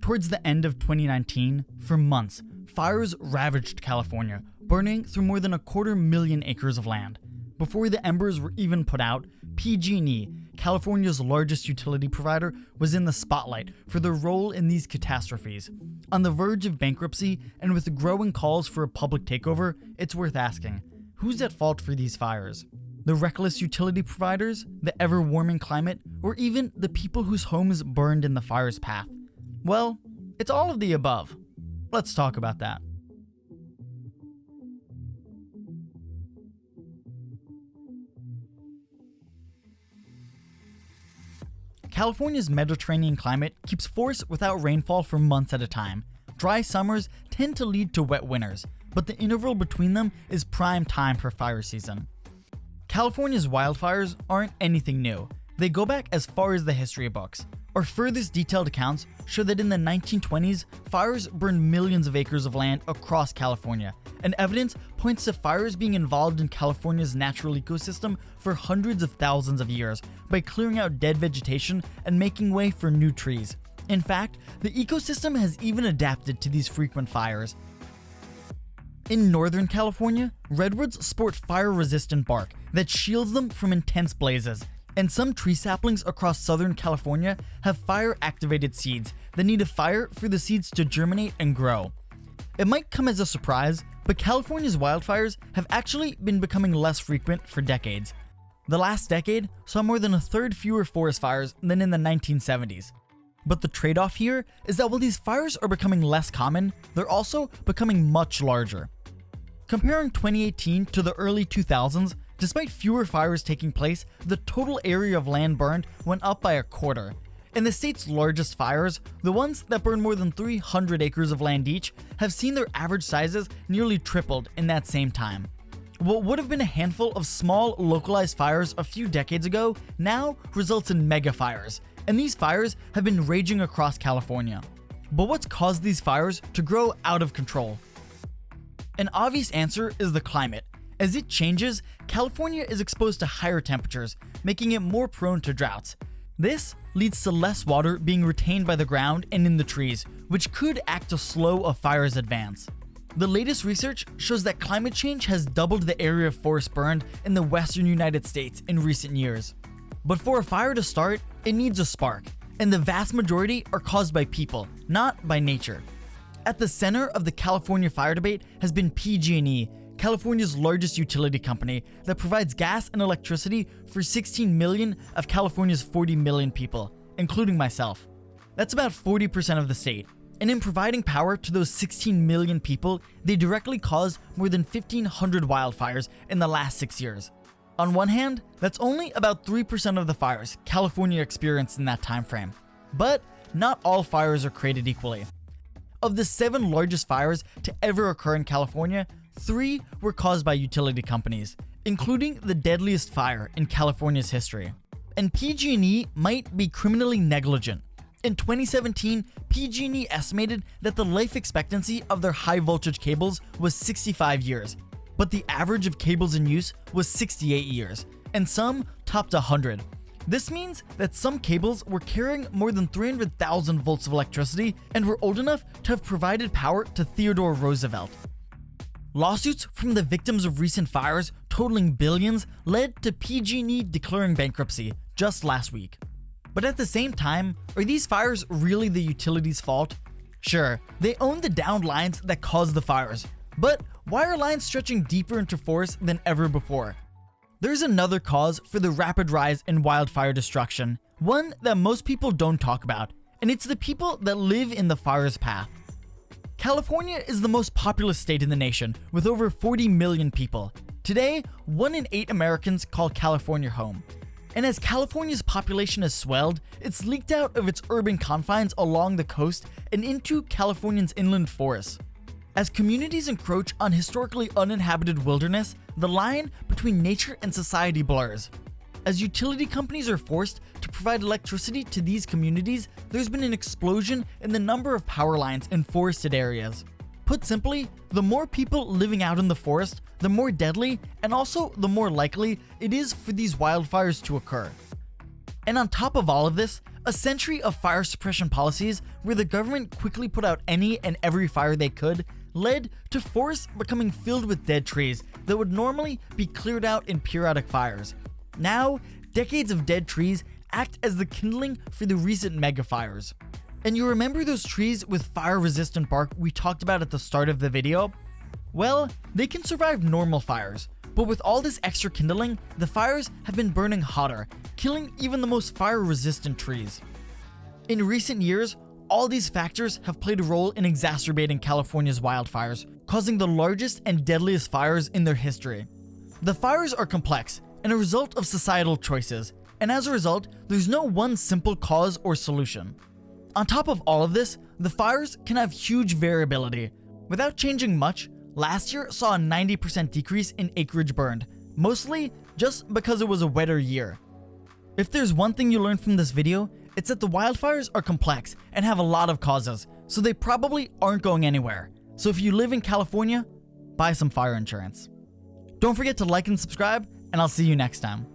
Towards the end of 2019, for months, fires ravaged California, burning through more than a quarter million acres of land. Before the embers were even put out, PG&E, California's largest utility provider, was in the spotlight for their role in these catastrophes. On the verge of bankruptcy and with growing calls for a public takeover, it's worth asking, who's at fault for these fires? The reckless utility providers, the ever-warming climate, or even the people whose homes burned in the fire's path? Well, it's all of the above. Let's talk about that. California's Mediterranean climate keeps force without rainfall for months at a time. Dry summers tend to lead to wet winters, but the interval between them is prime time for fire season. California's wildfires aren't anything new. They go back as far as the history books. Our furthest detailed accounts show that in the 1920s, fires burned millions of acres of land across California, and evidence points to fires being involved in California's natural ecosystem for hundreds of thousands of years by clearing out dead vegetation and making way for new trees. In fact, the ecosystem has even adapted to these frequent fires. In Northern California, redwoods sport fire-resistant bark that shields them from intense blazes, and some tree saplings across Southern California have fire-activated seeds that need a fire for the seeds to germinate and grow. It might come as a surprise, but California's wildfires have actually been becoming less frequent for decades. The last decade saw more than a third fewer forest fires than in the 1970s. But the trade-off here is that while these fires are becoming less common, they're also becoming much larger. Comparing 2018 to the early 2000s, despite fewer fires taking place, the total area of land burned went up by a quarter. In the state's largest fires, the ones that burn more than 300 acres of land each have seen their average sizes nearly tripled in that same time. What would have been a handful of small, localized fires a few decades ago now results in mega fires, and these fires have been raging across California. But what's caused these fires to grow out of control? An obvious answer is the climate. As it changes, California is exposed to higher temperatures, making it more prone to droughts. This leads to less water being retained by the ground and in the trees, which could act to slow a fire's advance. The latest research shows that climate change has doubled the area of forest burned in the western United States in recent years. But for a fire to start, it needs a spark, and the vast majority are caused by people, not by nature. At the center of the California fire debate has been PG&E, California's largest utility company that provides gas and electricity for 16 million of California's 40 million people, including myself. That's about 40% of the state. And in providing power to those 16 million people, they directly caused more than 1,500 wildfires in the last six years. On one hand, that's only about 3% of the fires California experienced in that time frame. But not all fires are created equally. Of the seven largest fires to ever occur in California, three were caused by utility companies, including the deadliest fire in California's history. And PG&E might be criminally negligent. In 2017, PG&E estimated that the life expectancy of their high voltage cables was 65 years, but the average of cables in use was 68 years, and some topped 100. This means that some cables were carrying more than 300,000 volts of electricity and were old enough to have provided power to Theodore Roosevelt. Lawsuits from the victims of recent fires totaling billions led to PG&E declaring bankruptcy just last week. But at the same time, are these fires really the utility's fault? Sure, they own the downed lines that caused the fires, but why are lines stretching deeper into forests than ever before? There's another cause for the rapid rise in wildfire destruction, one that most people don't talk about, and it's the people that live in the fire's path. California is the most populous state in the nation, with over 40 million people. Today, 1 in 8 Americans call California home. And as California's population has swelled, it's leaked out of its urban confines along the coast and into California's inland forests. As communities encroach on historically uninhabited wilderness, the line between nature and society blurs. As utility companies are forced to provide electricity to these communities, there's been an explosion in the number of power lines in forested areas. Put simply, the more people living out in the forest, the more deadly and also the more likely it is for these wildfires to occur. And on top of all of this, a century of fire suppression policies where the government quickly put out any and every fire they could led to forests becoming filled with dead trees that would normally be cleared out in periodic fires. Now, decades of dead trees act as the kindling for the recent mega fires. And you remember those trees with fire resistant bark we talked about at the start of the video? Well, they can survive normal fires, but with all this extra kindling, the fires have been burning hotter, killing even the most fire resistant trees. In recent years, all these factors have played a role in exacerbating California's wildfires, causing the largest and deadliest fires in their history. The fires are complex and a result of societal choices, and as a result, there's no one simple cause or solution. On top of all of this, the fires can have huge variability. Without changing much, last year saw a 90% decrease in acreage burned, mostly just because it was a wetter year. If there's one thing you learned from this video, it's that the wildfires are complex and have a lot of causes, so they probably aren't going anywhere. So if you live in California, buy some fire insurance. Don't forget to like and subscribe, and I'll see you next time.